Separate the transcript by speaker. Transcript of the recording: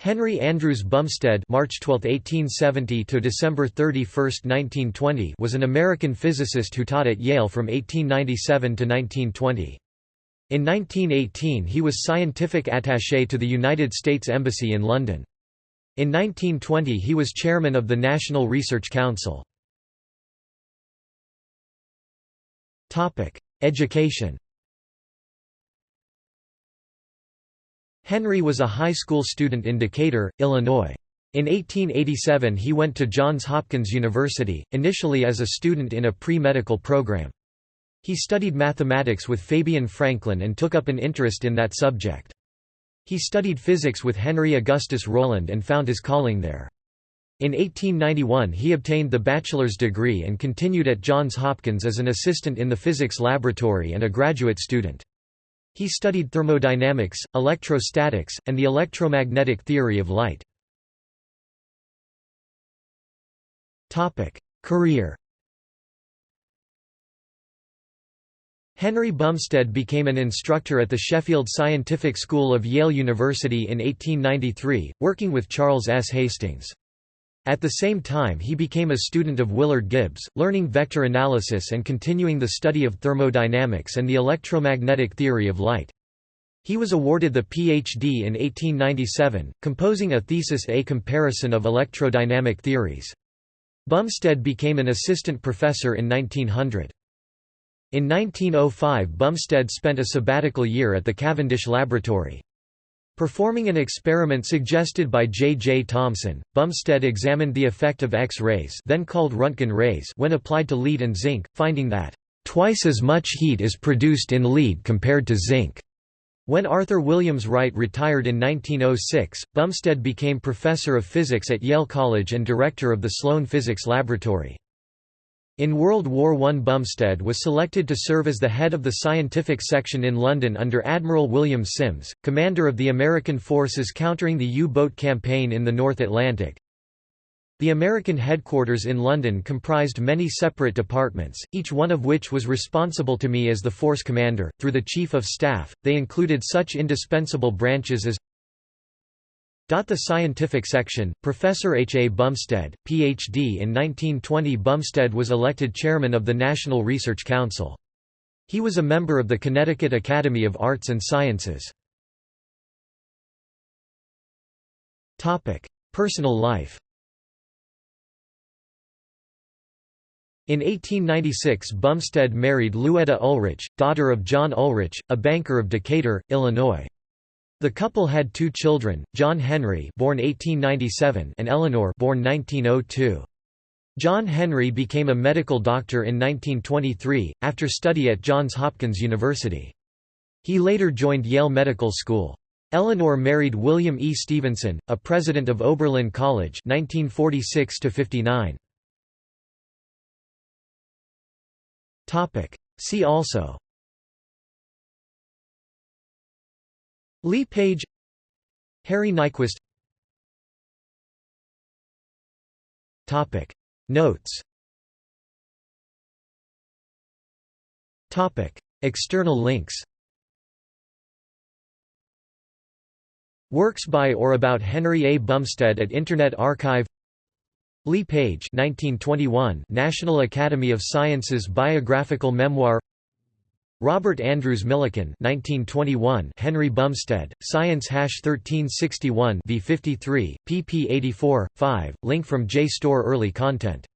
Speaker 1: Henry Andrews Bumstead (March 12, 1870 to December 31, 1920) was an American physicist who taught at Yale from 1897 to 1920. In 1918 he was scientific attaché to the United States Embassy in London. In 1920 he was chairman of the National Research Council. Education Henry was a high school student in Decatur, Illinois. In 1887 he went to Johns Hopkins University, initially as a student in a pre-medical program. He studied mathematics with Fabian Franklin and took up an interest in that subject. He studied physics with Henry Augustus Rowland and found his calling there. In 1891 he obtained the bachelor's degree and continued at Johns Hopkins as an assistant in the physics laboratory and a graduate student. He studied thermodynamics, electrostatics, and the electromagnetic theory of light. Career Henry Bumstead became an instructor at the Sheffield Scientific School of Yale University in 1893, working with Charles S. Hastings. At the same time he became a student of Willard Gibbs, learning vector analysis and continuing the study of thermodynamics and the electromagnetic theory of light. He was awarded the Ph.D. in 1897, composing a thesis A comparison of electrodynamic theories. Bumstead became an assistant professor in 1900. In 1905 Bumstead spent a sabbatical year at the Cavendish Laboratory. Performing an experiment suggested by J. J. Thomson, Bumstead examined the effect of X-rays then called Röntgen rays when applied to lead and zinc, finding that, "...twice as much heat is produced in lead compared to zinc." When Arthur Williams Wright retired in 1906, Bumstead became professor of physics at Yale College and director of the Sloane Physics Laboratory. In World War I Bumstead was selected to serve as the head of the scientific section in London under Admiral William Sims, commander of the American forces countering the U-boat campaign in the North Atlantic. The American headquarters in London comprised many separate departments, each one of which was responsible to me as the force commander, through the Chief of Staff. They included such indispensable branches as the scientific section, Professor H. A. Bumstead, Ph.D. In 1920 Bumstead was elected chairman of the National Research Council. He was a member of the Connecticut Academy of Arts and Sciences. Personal life In 1896 Bumstead married Luetta Ulrich, daughter of John Ulrich, a banker of Decatur, Illinois. The couple had two children, John Henry born 1897 and Eleanor born 1902. John Henry became a medical doctor in 1923, after study at Johns Hopkins University. He later joined Yale Medical School. Eleanor married William E. Stevenson, a president of Oberlin College 1946 -59. See also Leigh Page Harry Nyquist. Topic. Notes. Topic. External links. Works by or about Henry A. Bumstead at Internet Archive. Leigh Page 1921 National Academy of Sciences Biographical Memoir Robert Andrews Millikan 1921 Henry Bumstead, Science Hash 1361 v 53, pp 84, 5, link from JSTOR early content